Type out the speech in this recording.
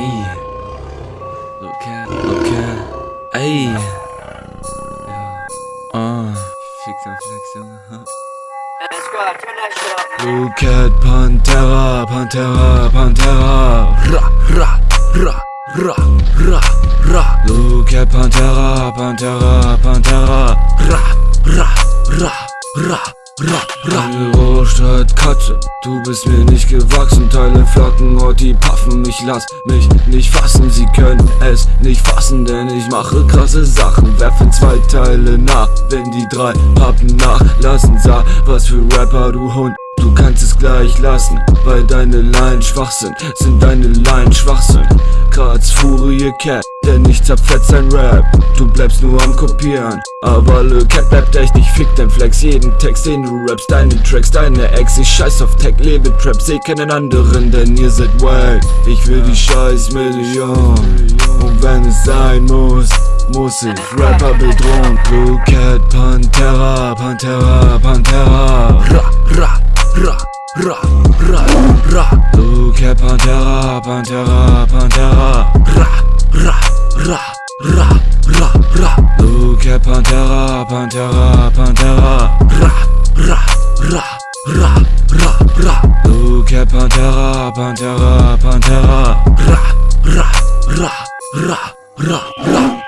Hey. Look at, look at. Hey. Yeah. Uh. Fix up, fix up. Look at Pantera, Pantera, Pantera. Ra, ra, ra, ra, ra, ra. Look at Pantera, Pantera, Pantera. Ra, ra, ra, ra. Ra, ra. Eine Rohstadt Katze, du bist mir nicht gewachsen. Teile flacken, und die paffen mich, lass mich nicht fassen Sie können es nicht fassen, denn ich mache krasse Sachen. Werfen zwei Teile nach, wenn die drei Pappen nachlassen. Sah, was für Rapper, du Hund Du kannst es gleich lassen, weil deine Line schwach sind, sind deine Line Schwachsinn. Graz Furie Cat, denn ich zerfetzt sein Rap. Du bleibst nur am Kopieren, aber Le Cat bleibt echt, ich fick dein Flex. Jeden Text, den du rappst, deine Tracks, deine Ex. Ich scheiß auf Tech, lebe Trap, seh keinen anderen, denn ihr seid wack. Ich will die scheiß Million, und wenn es sein muss, muss ich Rapper bedrohen. Blue Cat, Pantera, Pantera, Pantera. Ra, ra ra, Look at Pantera, Pantera, Pantera. Ra, ra, ra, ra, ra, ra. Look at Pantera, Pantera, Pantera. Ra, ra, ra, ra, ra, ra. Look at Pantera, Pantera, Pantera. Ra, ra, ra, ra, ra, ra